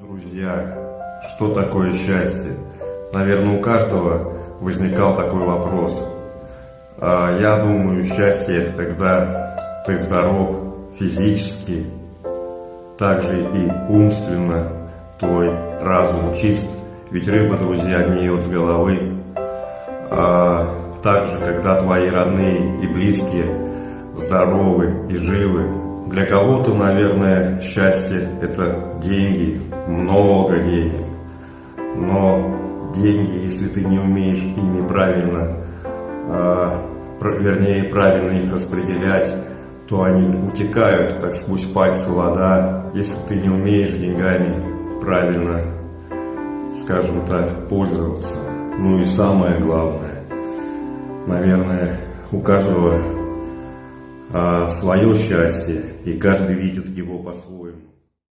Друзья, что такое счастье? Наверное, у каждого возникал такой вопрос. А я думаю, счастье это когда ты здоров физически, также и умственно, твой разум чист, ведь рыба, друзья, гниет с головы. А также, когда твои родные и близкие здоровы и живы, для кого-то, наверное, счастье – это деньги, много денег. Но деньги, если ты не умеешь ими правильно, э, вернее, правильно их распределять, то они утекают, как сквозь пальцы вода. Если ты не умеешь деньгами правильно, скажем так, пользоваться. Ну и самое главное, наверное, у каждого а, свое счастье, и каждый видит его по-своему.